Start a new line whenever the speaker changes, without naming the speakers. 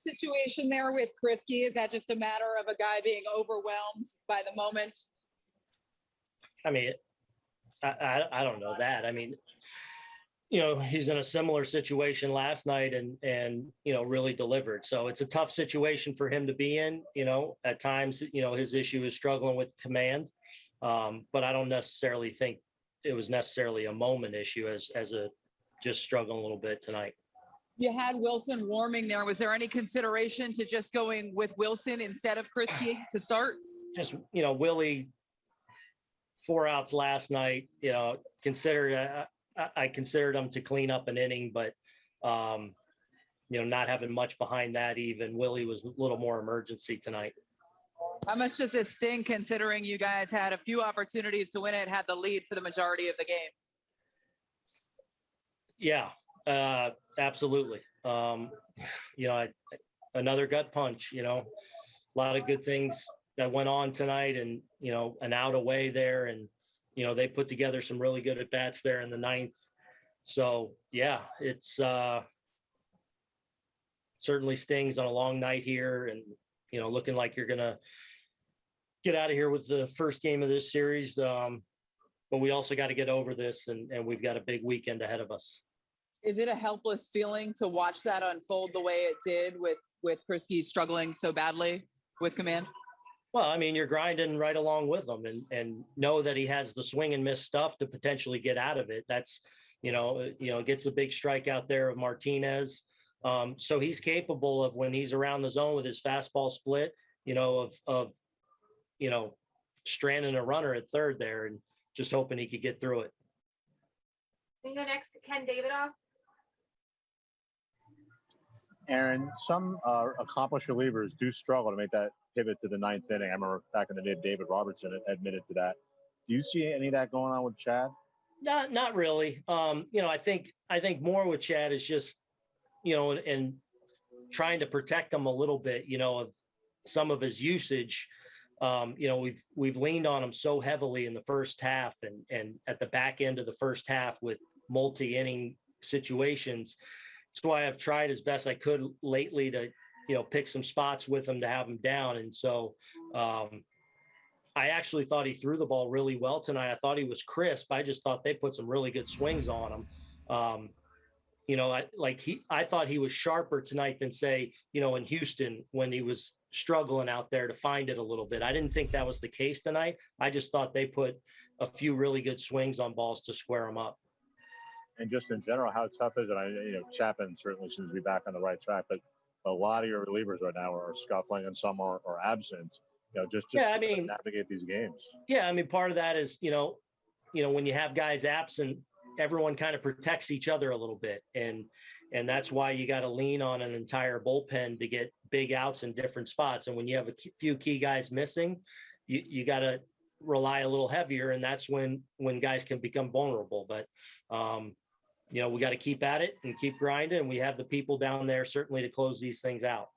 situation there with Kriske? Is that just a matter of a guy being overwhelmed by the moment?
I mean, I, I, I don't know that. I mean, you know, he's in a similar situation last night and, and, you know, really delivered. So it's a tough situation for him to be in, you know, at times, you know, his issue is struggling with command. Um, but I don't necessarily think it was necessarily a moment issue as, as a, just struggling a little bit tonight.
You had Wilson warming there. Was there any consideration to just going with Wilson instead of Kriske to start?
just, you know, Willie, four outs last night, you know, considered, uh, I, I considered him to clean up an inning, but, um, you know, not having much behind that even, Willie was a little more emergency tonight.
How much does this sting considering you guys had a few opportunities to win it, had the lead for the majority of the game?
Yeah, uh, absolutely. Um, you know, I, another gut punch, you know, a lot of good things that went on tonight and, you know, an out away there and, you know, they put together some really good at bats there in the ninth. So, yeah, it's, uh, certainly stings on a long night here and, you know, looking like you're gonna get out of here with the first game of this series. Um, but we also got to get over this and, and we've got a big weekend ahead of us.
Is it a helpless feeling to watch that unfold the way it did with, with Kriske struggling so badly with command?
Well, I mean, you're grinding right along with him and, and know that he has the swing and miss stuff to potentially get out of it. That's, you know, you know, gets a big strike out there of Martinez. Um, so he's capable of when he's around the zone with his fastball split, you know, of, of, you know, stranding a runner at third there and just hoping he could get through it.
We go next to Ken Davidoff.
Aaron, some uh, accomplished relievers do struggle to make that pivot to the ninth inning. I remember back in the day, David Robertson admitted to that. Do you see any of that going on with Chad?
Not, not really. Um, you know, I think, I think more with Chad is just, you know, and, and trying to protect him a little bit, you know, of some of his usage. Um, you know, we've, we've leaned on him so heavily in the first half and, and at the back end of the first half with multi-inning situations. That's why I've tried as best I could lately to, you know, pick some spots with him to have him down. And so, um, I actually thought he threw the ball really well tonight. I thought he was crisp. I just thought they put some really good swings on him. Um, you know, I like he I thought he was sharper tonight than say, you know, in Houston when he was struggling out there to find it a little bit. I didn't think that was the case tonight. I just thought they put a few really good swings on balls to square him up.
And just in general, how tough is it? I, you know, Chapman certainly seems to be back on the right track, but a lot of your relievers right now are scuffling and some are, are absent. You know, just, just
Yeah, I mean-
navigate these games.
Yeah, I mean, part of that is, you know, you know, when you have guys absent, everyone kind of protects each other a little bit. And and that's why you got to lean on an entire bullpen to get big outs in different spots. And when you have a few key guys missing, you, you got to rely a little heavier. And that's when when guys can become vulnerable. But um, you know, we got to keep at it and keep grinding. And we have the people down there certainly to close these things out.